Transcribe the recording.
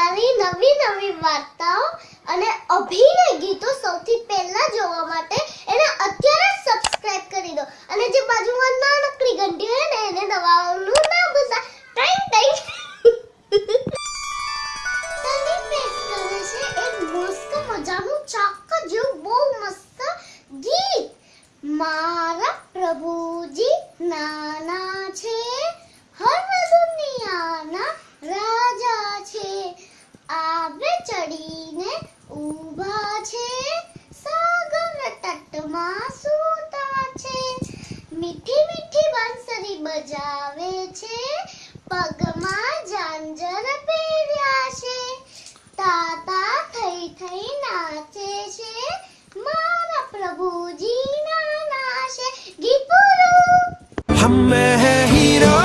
અમારી નવી નવી વાર્તાઓ અને અભિનય ગીતો સૌથી પહેલા જોવા માટે એને અત્યારે સબસ્ક્રાઇબ કરી દો. અને જે બાજુમાં નાનકડી ઘંટી હોય ને, એને દબાવવાનું ના ભૂલતા. Time time. મજાનું ચાક જેવું બહુ મસ્ત ગીત. મારા પ્રભુજી નાના છે, હર દુનિયાના રાજા છે. આવે ચડીને ઊભા છે. સાગર તટમાં સૂતા છે. મીઠી મીઠી બંસરી બજાવે છે. પગમાં જાંજર પહેર્યા છે. તાતા થઈ થઈ નાચે છે. મારા પ્રભુજી ના નાશે ગીત હમે હે હીરો